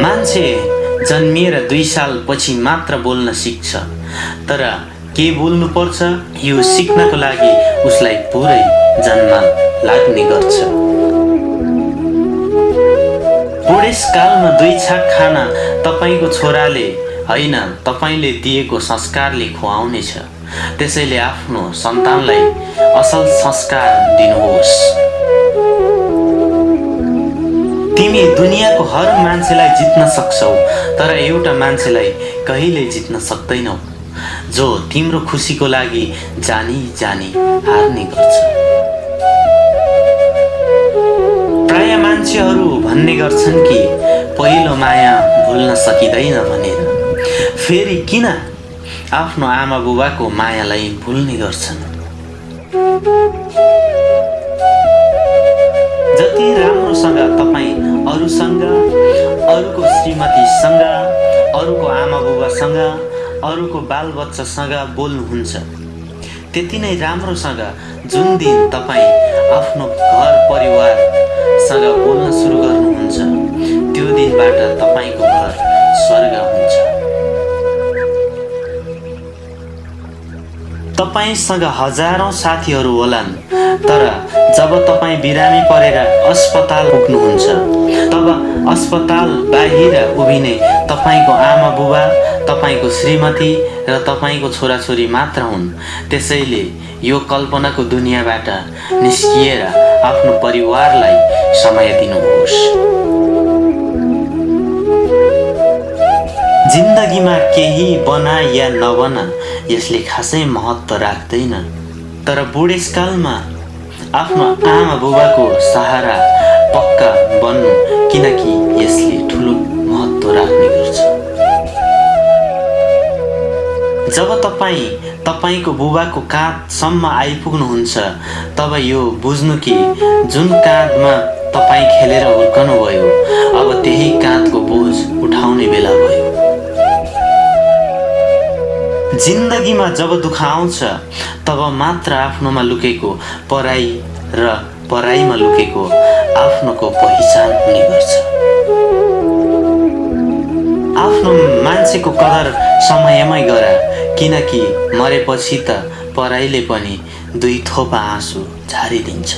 मान्छे जन्मिएर दुई सालपछि मात्र बोल्न सिक्छ तर के बोल्नुपर्छ यो सिक्नको लागि उसलाई पुरै जन्म लाग्ने गर्छ। बुढेसकालमा दुई छाक खाना तपाईँको छोराले होइन तपाईँले दिएको संस्कारले खुवाउनेछ। त्यसैले आफ्नो सन्तानलाई असल संस्कार दिनुहोस्। तिमी दुनियाँको हर मान्छेलाई जित्न सक्छौ तर एउटा मान्छेलाई कहिले जित्न सक्दैनौ जो तिम्रो खुसीको लागि जानी जानी हार्ने गर्छ। प्राय मान्छेहरू भन्ने गर्छन् कि पहिलो माया भुल्न सकिँदैन भनेर। फेरि किन आफ्नो आमा बुबाको मायालाई भुल्ने गर्छन्। जति राम्रोसँग तपाईँ अरूसँग अरूको श्रीमतीसँग अरूको आमा बुबासँग अरूको बालबच्चासँग बोल्नुहुन्छ त्यति नै राम्रोसँग जुन दिन तपाईँ आफ्नो घर परिवारसँग बोल्न सुरु गर्नुहुन्छ त्यो दिनबाट तपाईँको तपाईँसँग हजारौँ साथीहरू होलान् तर जब तपाईँ बिरामी परेर अस्पताल पुग्नुहुन्छ तब अस्पताल बाहिर उभिने तपाईँको आमा बुबा तपाईँको श्रीमती र तपाईँको छोराछोरी मात्र हुन्। त्यसैले यो कल्पनाको दुनियाँबाट निस्किएर आफ्नो परिवारलाई समय दिनुहोस्। जिन्दगीमा केही बना या नबना यसले खासै महत्त्व राख्दैन तर बुढेसकालमा आफ्नो आमा बुबाको सहारा पक्का बन्नु किनकि यसले ठुलो महत्त्व राख्ने गर्छ। जब तपाईँ तपाईँको बुबाको काँधसम्म आइपुग्नुहुन्छ तब यो बुझ्नु कि जुन काँधमा तपाईँ खेलेर हुर्कनुभयो जिन्दगीमा जब दुःख आउँछ तब मात्र आफ्नोमा लुकेको पराई र पराईमा लुकेको आफ्नोको पहिचान हुने गर्छ। आफ्नो मान्छेको कदर समयमै गर किनकि मरेपछि त पराईले पनि दुई थोपा आँसु झारिदिन्छ।